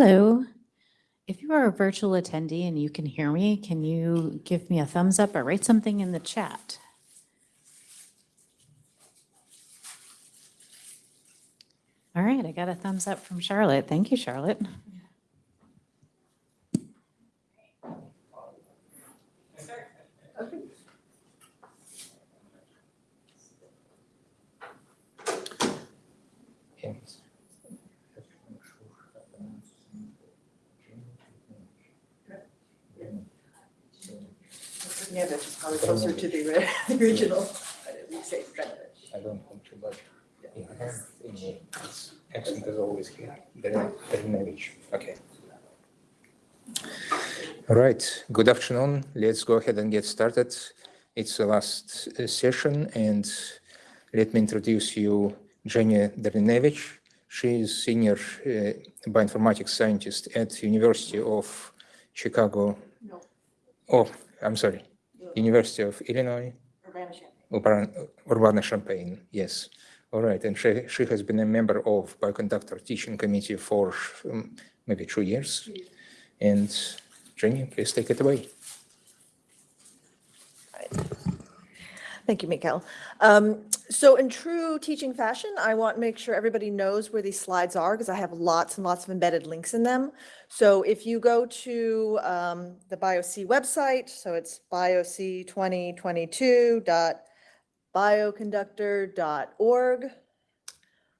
Hello. If you are a virtual attendee and you can hear me, can you give me a thumbs up or write something in the chat? All right, I got a thumbs up from Charlotte. Thank you, Charlotte. Just probably closer to the ori- the original, but we say Drenovich. I don't want to, but I in the it's accent is always here. Dre- Drenovich. Okay. All right. Good afternoon. Let's go ahead and get started. It's the last uh, session, and let me introduce you Jenny Drnevich. She is senior uh, bioinformatics scientist at University of Chicago. No. Oh, I'm sorry. University of Illinois. Urbana-Champaign. Yes. All right, and she, she has been a member of Bioconductor Teaching Committee for um, maybe two years. And Jenny, please take it away. Thank you, Mikael. Um, So in true teaching fashion, I want to make sure everybody knows where these slides are because I have lots and lots of embedded links in them. So if you go to um, the BioC website, so it's bioc2022.bioconductor.org.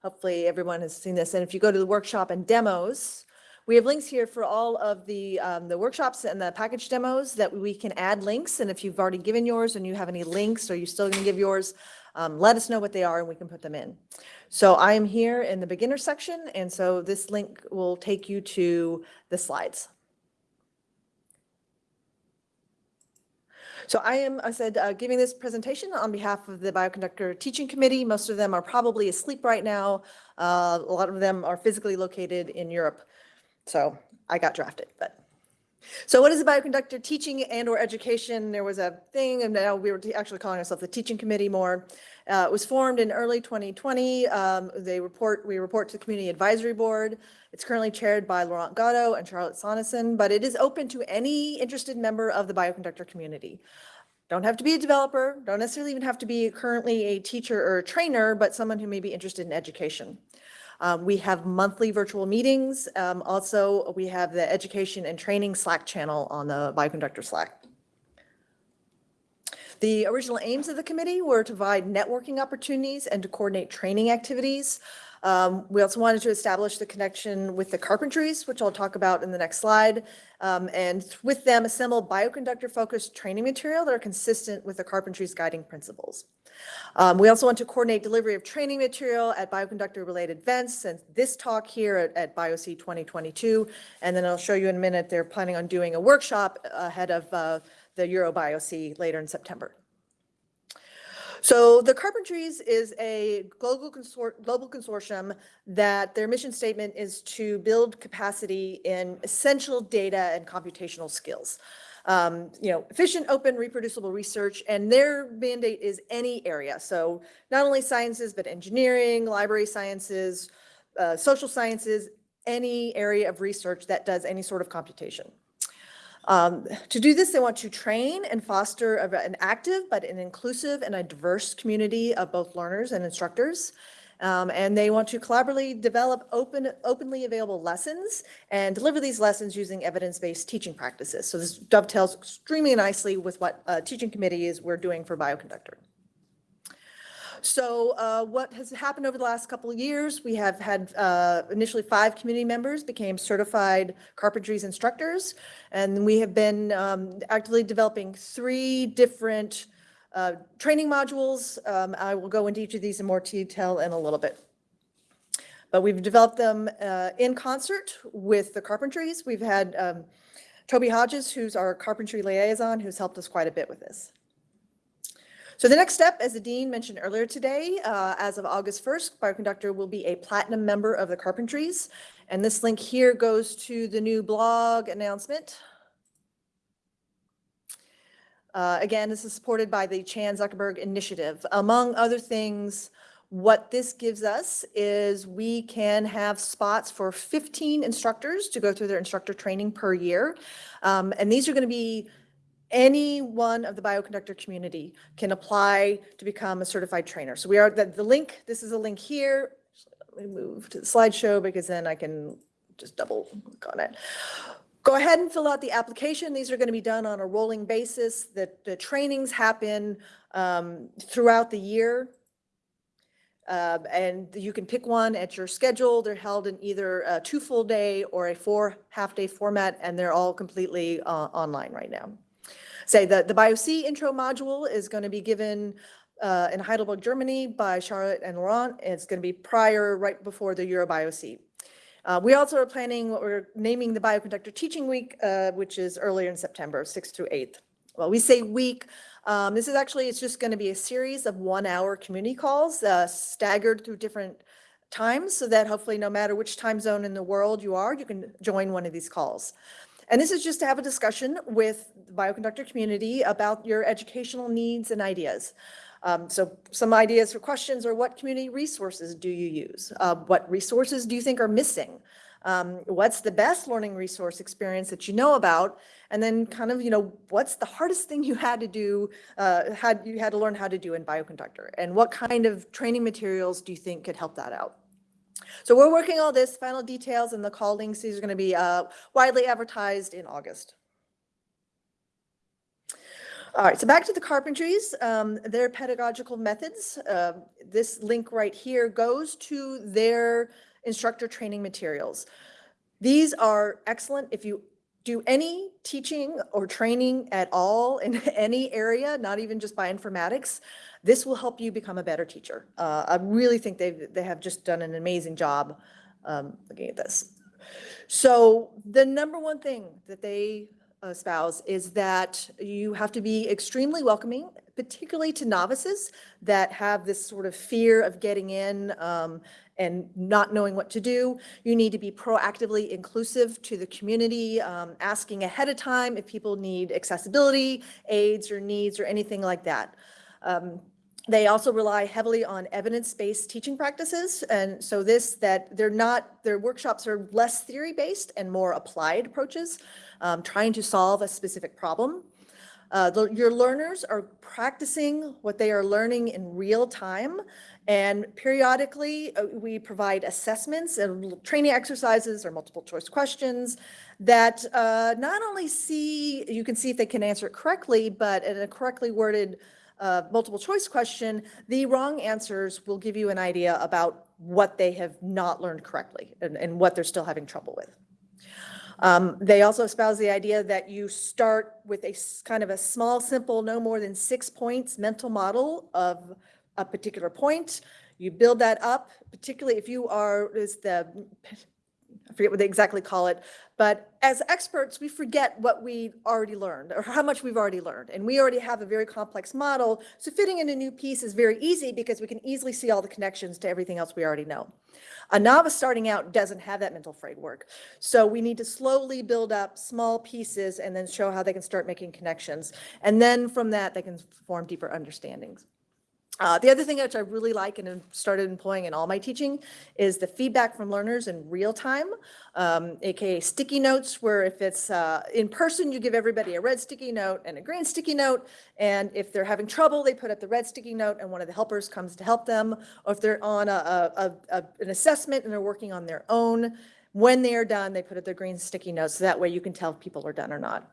Hopefully everyone has seen this. And if you go to the workshop and demos, we have links here for all of the, um, the workshops and the package demos that we can add links. And if you've already given yours and you have any links, or you're still going to give yours, um, let us know what they are and we can put them in. So I am here in the beginner section, and so this link will take you to the slides. So I am, I said, uh, giving this presentation on behalf of the Bioconductor Teaching Committee. Most of them are probably asleep right now. Uh, A lot of them are physically located in Europe. So I got drafted, but. So what is a bioconductor teaching and or education? There was a thing and now we were actually calling ourselves the teaching committee more. Uh, it was formed in early 2020. Um, they report, we report to the community advisory board. It's currently chaired by Laurent Gatto and Charlotte Soneson, but it is open to any interested member of the bioconductor community. Don't have to be a developer, don't necessarily even have to be currently a teacher or a trainer, but someone who may be interested in education. Um, we have monthly virtual meetings. Um, also, we have the education and training Slack channel on the Bioconductor Slack. The original aims of the committee were to provide networking opportunities and to coordinate training activities. Um, we also wanted to establish the connection with the carpentries, which I'll talk about in the next slide, um, and with them assemble bioconductor-focused training material that are consistent with the carpentry's guiding principles. Um, we also want to coordinate delivery of training material at bioconductor-related events, and this talk here at, at BioC 2022. And then I'll show you in a minute, they're planning on doing a workshop ahead of uh, the EuroBioC later in September. So the Carpentries is a global global consortium that their mission statement is to build capacity in essential data and computational skills. Um, you know, efficient, open, reproducible research, and their mandate is any area. So not only sciences, but engineering, library sciences, uh, social sciences, any area of research that does any sort of computation. Um, to do this, they want to train and foster an active but an inclusive and a diverse community of both learners and instructors. Um, and they want to collaboratively develop open, openly available lessons and deliver these lessons using evidence-based teaching practices. So this dovetails extremely nicely with what uh, teaching committee is we're doing for Bioconductor. So uh, what has happened over the last couple of years, we have had uh, initially five community members became certified carpentries instructors. And we have been um, actively developing three different uh, training modules. Um, I will go into each of these in more detail in a little bit. But we've developed them uh, in concert with the carpentries. We've had um, Toby Hodges, who's our carpentry liaison, who's helped us quite a bit with this. So the next step, as the dean mentioned earlier today, uh, as of August 1st, Bioconductor will be a platinum member of the Carpentries. And this link here goes to the new blog announcement. Uh, Again, this is supported by the Chan Zuckerberg Initiative. Among other things, What this gives us is we can have spots for 15 instructors to go through their instructor training per year. Um, and these are going to be any one of the bioconductor community can apply to become a certified trainer. So we are, the, the link, this is a link here. Let me move to the slideshow because then I can just double click on it. Go ahead and fill out the application. These are going to be done on a rolling basis. The, the trainings happen um, throughout the year. Uh, and you can pick one at your schedule. They're held in either a two full day or a four half day format, and they're all completely uh, online right now. Say the, the BioC intro module is going to be given uh, in Heidelberg, Germany by Charlotte and Laurent. It's going to be prior, right before the EuroBioC. Uh, we also are planning what we're naming the Bioconductor Teaching Week, uh, which is earlier in September, 6th through 8th. Well, we say week, um, this is actually, it's just going to be a series of one-hour community calls uh, staggered through different times so that hopefully no matter which time zone in the world you are, you can join one of these calls. And this is just to have a discussion with the bioconductor community about your educational needs and ideas. Um, so some ideas for questions are what community resources do you use? Uh, what resources do you think are missing? Um, what's the best learning resource experience that you know about? And then kind of, you know, what's the hardest thing you had to do, uh, had you had to learn how to do in bioconductor? And what kind of training materials do you think could help that out? So we're working all this, final details and the call links. These are going to be uh, widely advertised in August. All right, so back to the carpentries, um, their pedagogical methods. Uh, this link right here goes to their instructor training materials. These are excellent if you do any teaching or training at all in any area, not even just bioinformatics. This will help you become a better teacher. Uh, I really think they they have just done an amazing job um, looking at this. So the number one thing that they espouse is that you have to be extremely welcoming, particularly to novices that have this sort of fear of getting in um, and not knowing what to do. You need to be proactively inclusive to the community, um, asking ahead of time if people need accessibility, aids or needs or anything like that. Um, they also rely heavily on evidence-based teaching practices. And so this, that they're not, their workshops are less theory-based and more applied approaches, um, trying to solve a specific problem. Uh, the, your learners are practicing what they are learning in real time. And periodically, uh, we provide assessments and training exercises or multiple choice questions that uh, not only see, you can see if they can answer it correctly, but in a correctly worded multiple choice question, the wrong answers will give you an idea about what they have not learned correctly and, and what they're still having trouble with. Um, they also espouse the idea that you start with a kind of a small, simple, no more than six points mental model of a particular point. You build that up, particularly if you are, is the, I forget what they exactly call it, but as experts, we forget what we already learned or how much we've already learned. And we already have a very complex model. So fitting in a new piece is very easy because we can easily see all the connections to everything else we already know. A novice starting out doesn't have that mental framework. So we need to slowly build up small pieces and then show how they can start making connections. And then from that, they can form deeper understandings. Uh, the other thing which I really like and started employing in all my teaching is the feedback from learners in real time, um, aka sticky notes, where if it's uh, in person, you give everybody a red sticky note and a green sticky note. And if they're having trouble, they put up the red sticky note and one of the helpers comes to help them. Or if they're on a, a, a, an assessment and they're working on their own, when they are done, they put up their green sticky notes. So that way you can tell if people are done or not.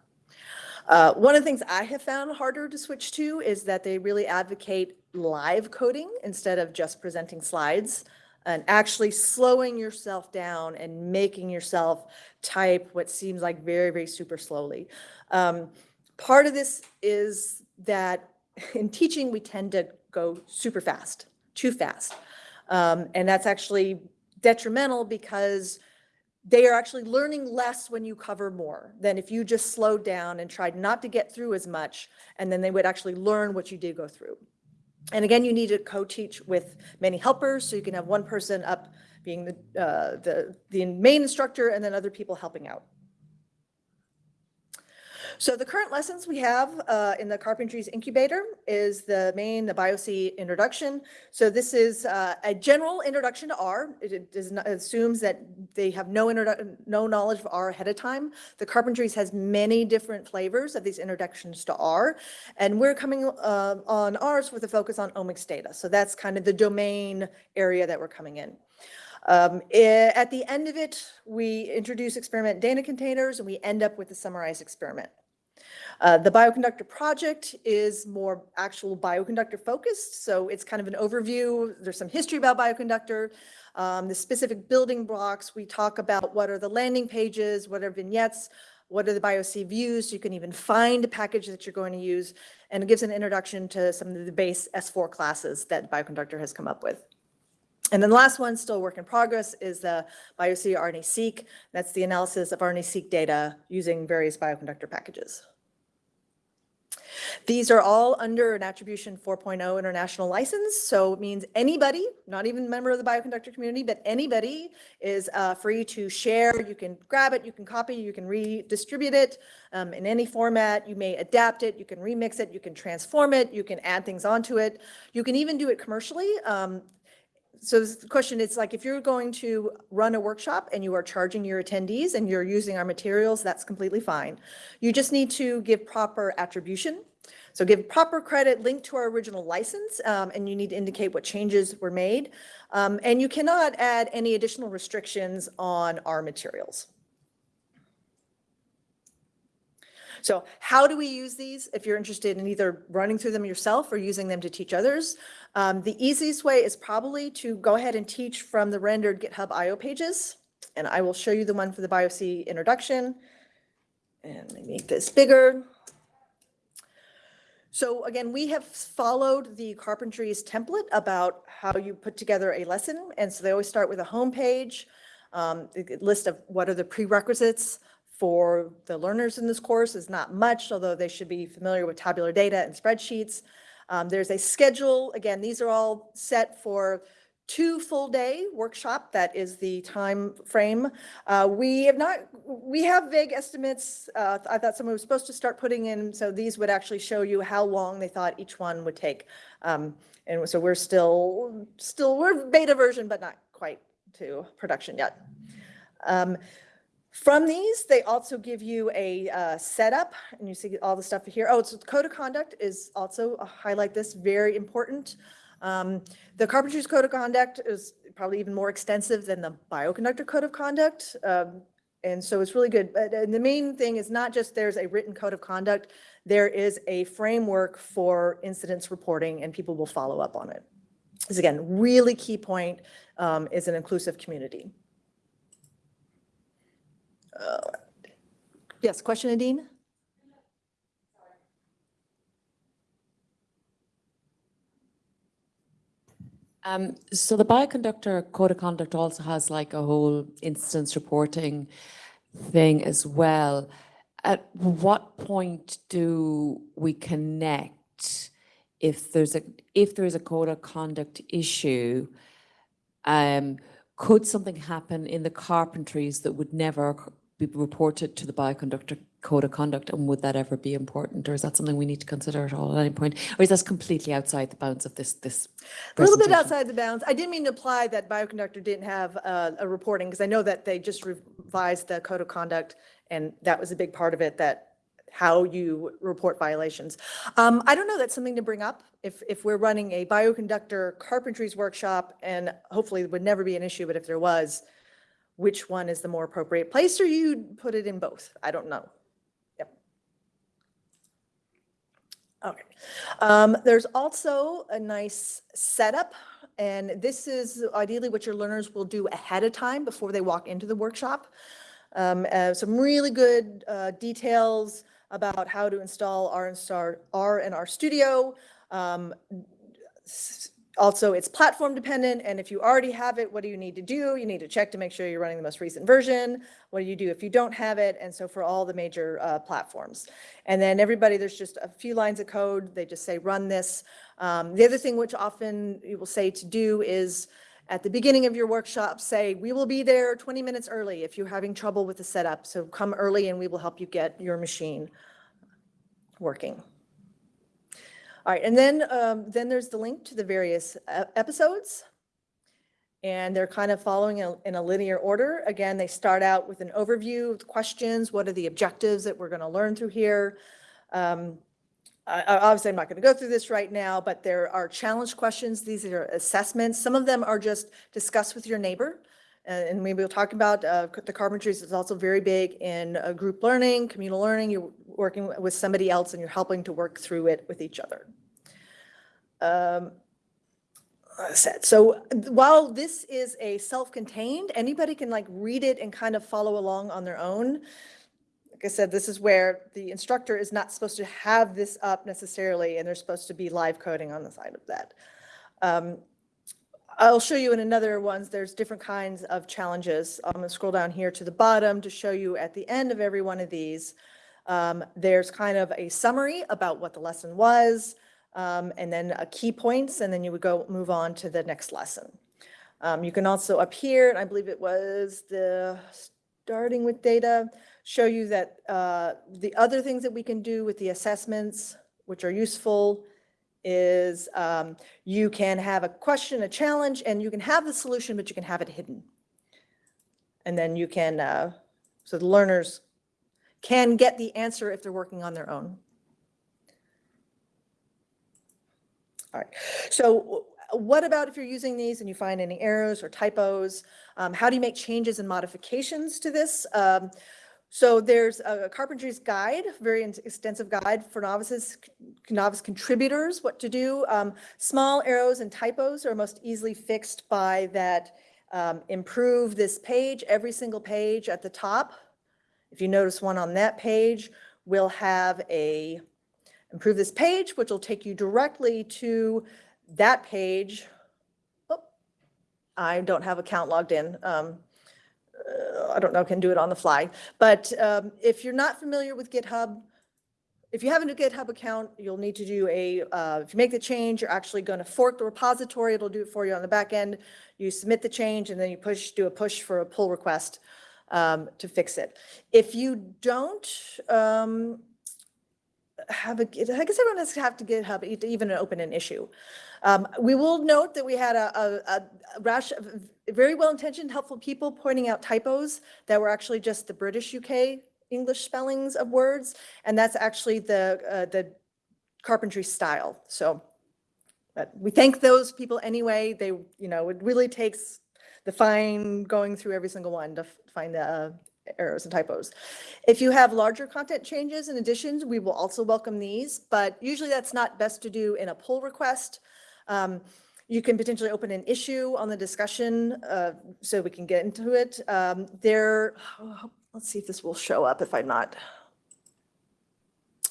Uh, one of the things I have found harder to switch to is that they really advocate live coding instead of just presenting slides and actually slowing yourself down and making yourself type what seems like very, very super slowly. Um, part of this is that in teaching, we tend to go super fast, too fast. Um, and that's actually detrimental because they are actually learning less when you cover more than if you just slowed down and tried not to get through as much, and then they would actually learn what you did go through. And again, you need to co-teach with many helpers, so you can have one person up being the, uh, the, the main instructor and then other people helping out. So the current lessons we have uh, in the Carpentries Incubator is the main, the BioC introduction. So this is uh, a general introduction to R. It- It does not, assumes that they have no no knowledge of R ahead of time. The Carpentries has many different flavors of these introductions to R. And we're coming uh, on ours with a focus on omics data. So that's kind of the domain area that we're coming in. Um, eh, At the end of it, we introduce experiment data containers and we end up with a summarized experiment. Uh, The bioconductor project is more actual bioconductor focused, so it's kind of an overview. There's some history about bioconductor. Um, The specific building blocks, we talk about what are the landing pages, what are vignettes, what are the BioC views, you can even find a package that you're going to use, and it gives an introduction to some of the base S4 classes that bioconductor has come up with. And then the last one, still work in progress, is the BioC RNA-seq. That's the analysis of RNA-seq data using various bioconductor packages. These are all under an Attribution 4.0 international license, so it means anybody, not even a member of the bioconductor community, but anybody is uh, free to share. You can grab it, you can copy, you can redistribute it um, in any format. You may adapt it, you can remix it, you can transform it, you can add things onto it. You can even do it commercially. Um, so the question is like, if you're going to run a workshop and you are charging your attendees and you're using our materials, that's completely fine. You just need to give proper attribution. So give proper credit link to our original license, um, and you need to indicate what changes were made. Um, and you cannot add any additional restrictions on our materials. So how do we use these? If you're interested in either running through them yourself or using them to teach others, um, the easiest way is probably to go ahead and teach from the rendered GitHub IO pages. And I will show you the one for the BioC introduction. And let me make this bigger. So again, we have followed the Carpentries template about how you put together a lesson. And so they always start with a homepage, um, a a list of what are the prerequisites for the learners in this course is not much, although they should be familiar with tabular data and spreadsheets. Um, There's a schedule. Again, these are all set for two full day workshop. That is the time frame. Uh, We have not, we have vague estimates. Uh, I thought someone was supposed to start putting in, so these would actually show you how long they thought each one would take. Um, And so we're still, still, we're beta version, but not quite to production yet. Um, From these, they also give you a uh, setup, and you see all the stuff here. Oh, so code of conduct is also, uh, highlight this, very important. Um, The Carpentries Code of Conduct is probably even more extensive than the Bioconductor Code of Conduct. um, And so it's really good. But and the main thing is not just there's a written code of conduct, there is a framework for incidents reporting, and people will follow up on it. This again, really key point um, is an inclusive community. Uh, Yes, question, Nadine? Um, so the bioconductor code of conduct also has like a whole instance reporting thing as well. At what point do we connect if there's a if there's a code of conduct issue? Um, could something happen in the carpentries that would never be reported to the bioconductor code of conduct, and would that ever be important, or is that something we need to consider at all at any point, or is that completely outside the bounds of this this? A little bit outside the bounds. I didn't mean to imply that Bioconductor didn't have uh, a reporting, because I know that they just revised the code of conduct, and that was a big part of it, that how you report violations. Um, I don't know, that's something to bring up. If, if we're running a bioconductor carpentries workshop, and hopefully it would never be an issue, but if there was, which one is the more appropriate place, or you put it in both? I don't know. Yep. Okay. Um, there's also a nice setup, and this is ideally what your learners will do ahead of time before they walk into the workshop. Um, uh, some really good uh, details about how to install R and R and R Studio. Um, also, it's platform dependent, and if you already have it, what do you need to do? You need to check to make sure you're running the most recent version. What do you do if you don't have it? And so for all the major uh, platforms. And then everybody, there's just a few lines of code. They just say, run this. Um, The other thing which often you will say to do is, at the beginning of your workshop, say, we will be there 20 minutes early if you're having trouble with the setup. So come early and we will help you get your machine working. All right, and then, um, then there's the link to the various episodes. And they're kind of following a- in a linear order. Again, they start out with an overview, of the questions, what are the objectives that we're going to learn through here? Um, Obviously, I'm not going to go through this right now, but there are challenge questions. These are assessments. Some of them are just discuss with your neighbor. And maybe we'll talk about uh, the carpentries is also very big in uh, group learning, communal learning. You're working with somebody else and you're helping to work through it with each other. Um, so while this is a self-contained, anybody can like read it and kind of follow along on their own. Like I said, this is where the instructor is not supposed to have this up necessarily, and there's supposed to be live coding on the side of that. Um, I'll show you in another ones, there's different kinds of challenges. I'm gonna scroll down here to the bottom to show you at the end of every one of these. um, There's kind of a summary about what the lesson was, um, and then a key points, and then you would go, move on to the next lesson. Um, You can also up here, and I believe it was the, starting with data, show you that uh, the other things that we can do with the assessments, which are useful, is um, you can have a question, a challenge, and you can have the solution, but you can have it hidden. And then you can, uh, so the learners can get the answer if they're working on their own. All right, so what about if you're using these and you find any errors or typos? Um, How do you make changes and modifications to this? Um, So there's a carpentry's guide, very extensive guide for novices, novice contributors, what to do. Um, Small arrows and typos are most easily fixed by that um, improve this page, every single page at the top. If you notice one on that page, will have a improve this page, which will take you directly to that page. Oh, I don't have account logged in. Um, uh, I don't know, can do it on the fly. But um, if you're not familiar with GitHub, if you have a new GitHub account, you'll need to do a, uh, if you make the change, you're actually going to fork the repository. It'll do it for you on the back end. You submit the change and then you push, do a push for a pull request um, to fix it. If you don't, um, have a, I guess everyone has to have to GitHub to even open an issue. Um, We will note that we had a, a, a rash of very well-intentioned, helpful people pointing out typos that were actually just the British UK English spellings of words. And that's actually the, uh, the carpentry style. So but we thank those people anyway. They, you know, it really takes the fine going through every single one to find the uh, errors and typos. If you have larger content changes and additions, we will also welcome these, but usually that's not best to do in a pull request. Um, You can potentially open an issue on the discussion, uh, so we can get into it. Um, There, let's see if this will show up if I'm not.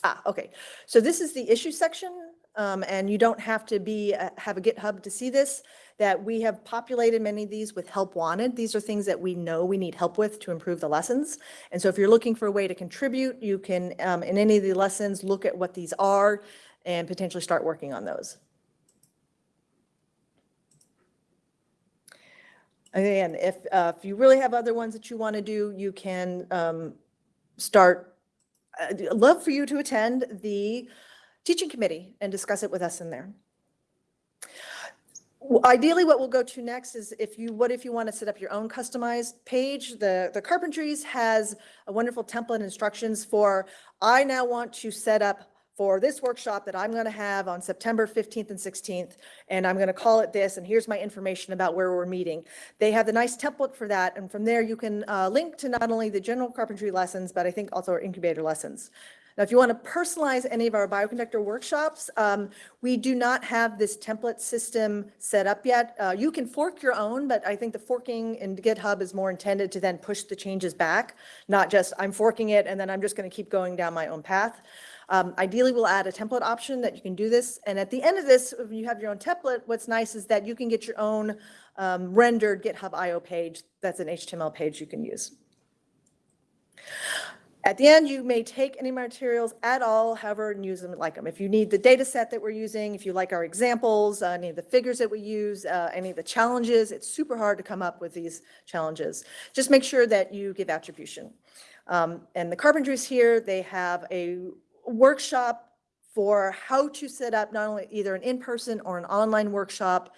Ah, okay. So this is the issue section, um, and you don't have to be, uh, have a GitHub to see this, that we have populated many of these with help wanted. These are things that we know we need help with to improve the lessons. And so if you're looking for a way to contribute, you can, um, in any of the lessons, look at what these are and potentially start working on those. Again, if, uh, if you really have other ones that you want to do, you can um, start I'd love for you to attend the teaching committee and discuss it with us in there. Ideally, what we'll go to next is if you, what if you want to set up your own customized page? The, the Carpentries has a wonderful template instructions for, I now want to set up for this workshop that I'm going to have on September 15th and 16th, and I'm going to call it this, and here's my information about where we're meeting. They have the nice template for that, and from there you can uh, link to not only the general carpentry lessons, but I think also our incubator lessons. Now, if you want to personalize any of our bioconductor workshops, um, we do not have this template system set up yet. Uh, You can fork your own, but I think the forking in GitHub is more intended to then push the changes back, not just I'm forking it and then I'm just going to keep going down my own path. Um, Ideally, we'll add a template option that you can do this. And at the end of this, if you have your own template, what's nice is that you can get your own um, rendered GitHub IO page. That's an HTML page you can use. At the end, you may take any materials at all, however, and use them like them. If you need the data set that we're using, if you like our examples, uh, any of the figures that we use, uh, any of the challenges, it's super hard to come up with these challenges. Just make sure that you give attribution. Um, And the carpentries here, they have a workshop for how to set up not only either an in-person or an online workshop.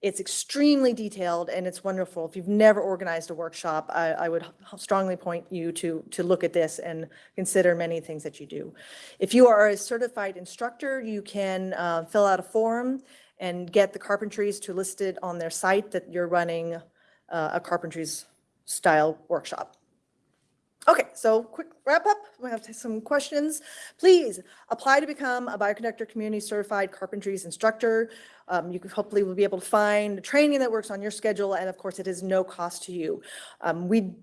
It's extremely detailed and it's wonderful. If you've never organized a workshop, I, I would strongly point you to, to look at this and consider many things that you do. If you are a certified instructor, you can uh, fill out a form and get the carpentries to list it on their site that you're running uh, a carpentries style workshop. Okay, so quick wrap up. We have some questions. Please apply to become a bioconductor community certified carpentries instructor. Um, you hopefully will be able to find training that works on your schedule. And of course, it is no cost to you. Um, we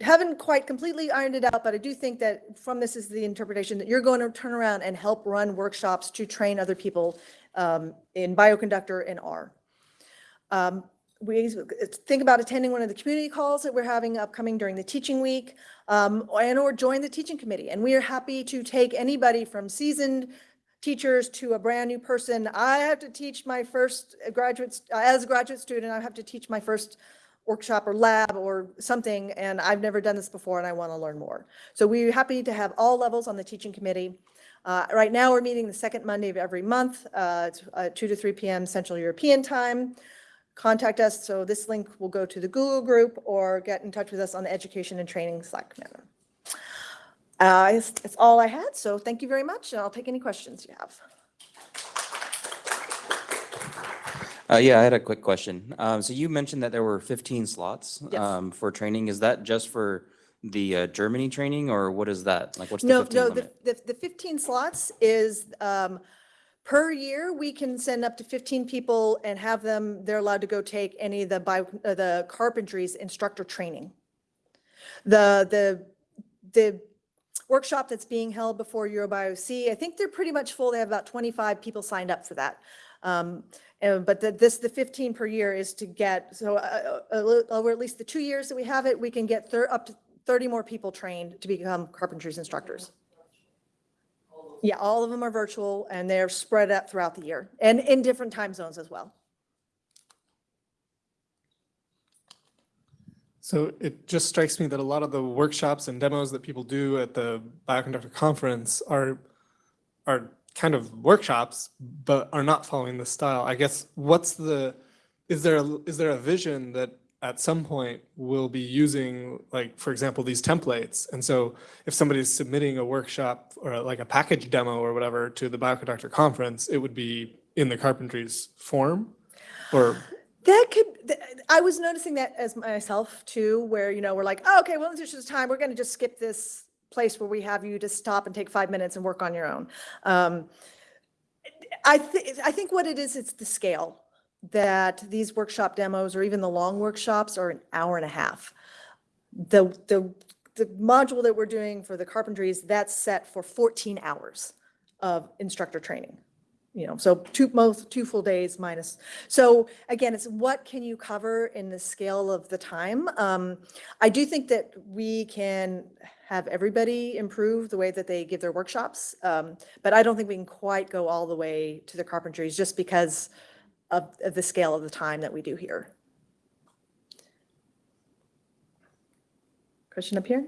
haven't quite completely ironed it out, but I do think that from this is the interpretation that you're going to turn around and help run workshops to train other people um, in bioconductor and R. We think about attending one of the community calls that we're having upcoming during the teaching week, um, and or join the teaching committee. And we are happy to take anybody from seasoned teachers to a brand new person. I have to teach my first graduate, as a graduate student, I have to teach my first workshop or lab or something, and I've never done this before and I want to learn more. So we're happy to have all levels on the teaching committee. Uh, right now, we're meeting the second Monday of every month, uh, it's, uh, 2 to 3 p.m. Central European Time. Contact us, so this link will go to the Google group or get in touch with us on the Education and Training Slack channel. Uh, all I had, so thank you very much, and I'll take any questions you have. Uh, yeah, I had a quick question. Um, so you mentioned that there were fifteen slots, Yes. um, for training. Is that just for the, uh, Germany training or what is that? Like, what's the No, fifteen no, the, the the 15 slots is, um, per year, we can send up to 15 people and have them, they're allowed to go take any of the bio, uh, the carpentries instructor training. The, the, the workshop that's being held before EuroBioC, I think they're pretty much full. They have about 25 people signed up for that. Um, and- But the- this, the 15 per year is to get, so uh, uh, over at least the two years that we have it, we can get up to 30 more people trained to become carpentries instructors. Yeah, all of them are virtual and they're spread out throughout the year and in different time zones as well. So it just strikes me that a lot of the workshops and demos that people do at the Bioconductor Conference are, are kind of workshops, but are not following the style. I guess, what's the, is there, a- is there a vision that at some point we'll be using, like, for example, these templates? And so if somebody's submitting a workshop or like a package demo or whatever to the Bioconductor Conference, it would be in the carpentries form? Or That could i was noticing that as myself too, where, you know, we're like, oh, okay, well, this is time, we're going to just skip this place where we have you to stop and take five minutes and work on your own. Um, I think, I think what it is, it's the scale that these workshop demos or even the long workshops are an hour and a half. The, the, the module that we're doing for the carpentries, that's set for 14 hours of instructor training. You know, so two, most, two full days minus. So again, it's what can you cover in the scale of the time? Um, I do think that we can have everybody improve the way that they give their workshops. Um, but I don't think we can quite go all the way to the carpentries just because of, of the scale of the time that we do here. Question up here?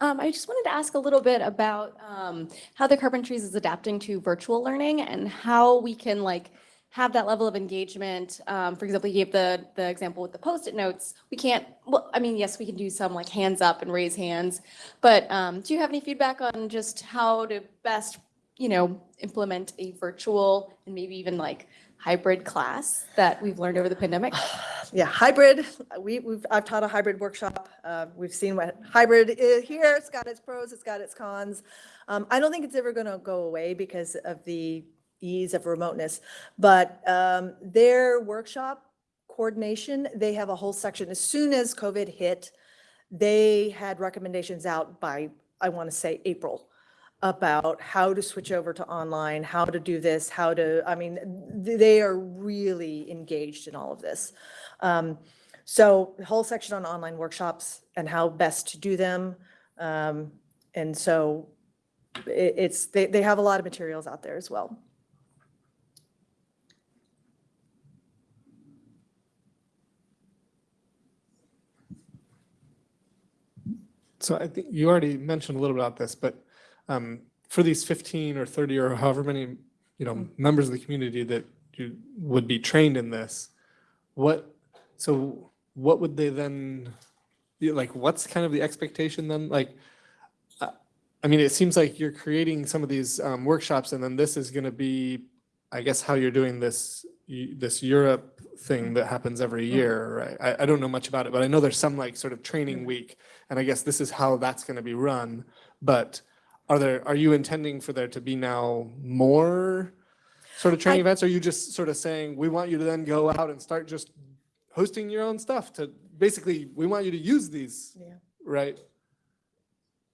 Um, I just wanted to ask a little bit about um, how the Carpentries is adapting to virtual learning and how we can like have that level of engagement. Um, for example, you gave the the example with the post-it notes. We can't. Well, I mean, yes, we can do some like hands up and raise hands, but um, do you have any feedback on just how to best, you know, implement a virtual and maybe even like hybrid class that we've learned over the pandemic? Yeah, hybrid, we, we've, I've taught a hybrid workshop. Uh, we've seen what hybrid is here. It's got its pros, it's got its cons. Um, I don't think it's ever going to go away because of the ease of remoteness. But um, their workshop coordination, they have a whole section. As soon as COVID hit, they had recommendations out by, I want to say, April about how to switch over to online, how to do this, how to, I mean, th- they are really engaged in all of this. Um, So the whole section on online workshops and how best to do them. Um, And so it, it's, they, they have a lot of materials out there as well. So I think you already mentioned a little about this, but um, for these 15 or 30 or however many, you know, members of the community that you would be trained in this, what, so what would they then, like, what's kind of the expectation then? Like, uh, I mean, it seems like you're creating some of these um, workshops and then this is going to be, I guess, how you're doing this, this Europe thing that happens every year, right? I, I don't know much about it, but I know there's some like sort of training week. And I guess this is how that's going to be run. But are there, are you intending for there to be now more sort of training events? Or are you just sort of saying, we want you to then go out and start just hosting your own stuff to, basically, we want you to use these, Yeah. right?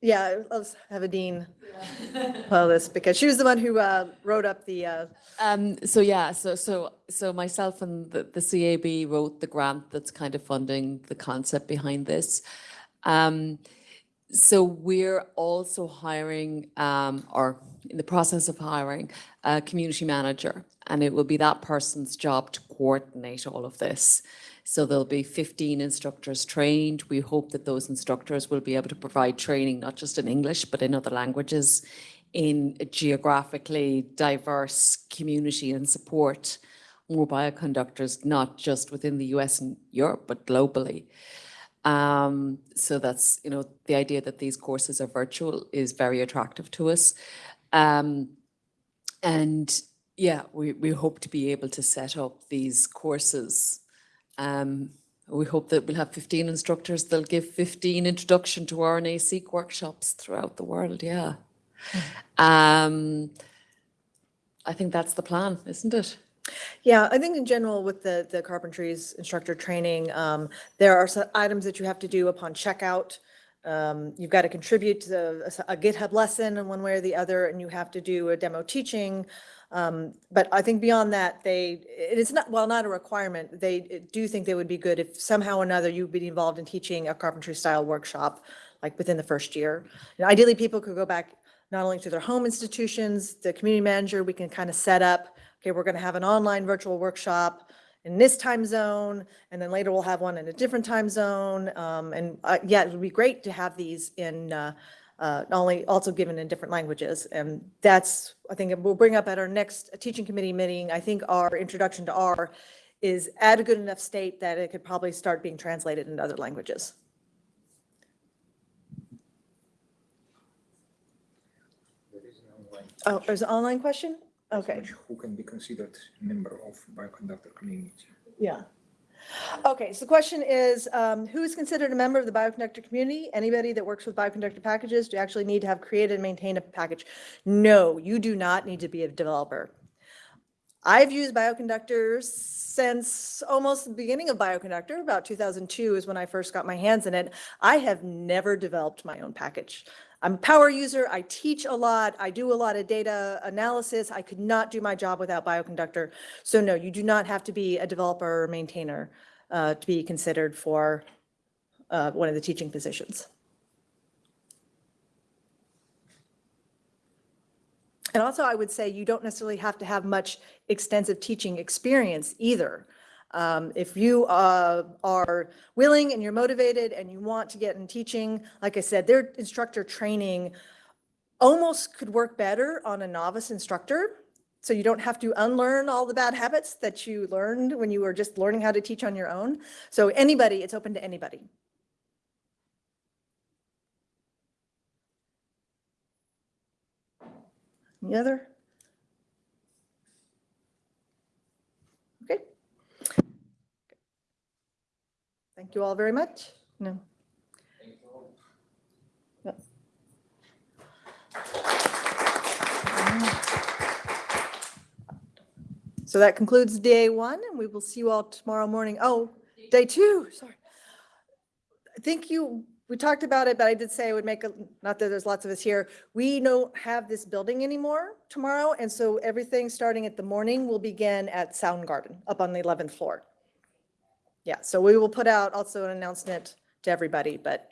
Yeah, let's have Aedin follow this because she was the one who uh, wrote up the, uh, Um, so yeah, so, so, so myself and the, the CAB wrote the grant that's kind of funding the concept behind this. Um, so we're also hiring, um, or in the process of hiring, a community manager. And it will be that person's job to coordinate all of this. So there'll be 15 instructors trained. We hope that those instructors will be able to provide training, not just in English, but in other languages, in a geographically diverse community and support more bioconductors, not just within the US and Europe, but globally. Um, so that's, you know, the idea that these courses are virtual is very attractive to us. Um, and yeah, we, we hope to be able to set up these courses. Um, we hope that we'll have 15 instructors. They'll give 15 introduction to RNA-seq workshops throughout the world, yeah. Um, I think that's the plan, isn't it? Yeah, I think in general with the, the carpentries instructor training, um, there are some items that you have to do upon checkout. Um, you've got to contribute to a- a GitHub lesson in one way or the other, and you have to do a demo teaching. Um, but I think beyond that, they, it is not, well, not a requirement. They do think they would be good if somehow or another you'd be involved in teaching a carpentry style workshop, like within the first year. Ideally, people could go back not only to their home institutions, the community manager, we can kind of set up, okay, we're going to have an online virtual workshop in this time zone, and then later we'll have one in a different time zone. Um, and, uh, yeah, it would be great to have these in, uh, uh, only also given in different languages. And that's, I think we'll bring up at our next teaching committee meeting, I think our introduction to R is at a good enough state that it could probably start being translated into other languages. Oh, there's an online question? Okay. Who can be considered member of bioconductor community? Yeah. Okay, so the question is, um, who is considered a member of the bioconductor community? Anybody that works with bioconductor packages, do you actually need to have created and maintained a package? No, you do not need to be a developer. I've used bioconductors since almost the beginning of bioconductor, about 2002 is when I first got my hands in it. I have never developed my own package. I'm a power user, I teach a lot, I do a lot of data analysis. I could not do my job without bioconductor. So no, you do not have to be a developer or maintainer uh, to be considered for uh, one of the teaching positions. And also, I would say you don't necessarily have to have much extensive teaching experience either. Um, If you uh, are willing and you're motivated and you want to get in teaching, like I said, their instructor training almost could work better on a novice instructor. So you don't have to unlearn all the bad habits that you learned when you were just learning how to teach on your own. So anybody, it's open to anybody. Any other? Thank you all very much. No. So that concludes day one, and we will see you all tomorrow morning. Oh, day two, sorry. I think you, we talked about it, but I did say I would make, a not that there's lots of us here. We don't have this building anymore tomorrow, and so everything starting at the morning will begin at Soundgarden up on the 11th floor. Yeah, so we will put out also an announcement to everybody, but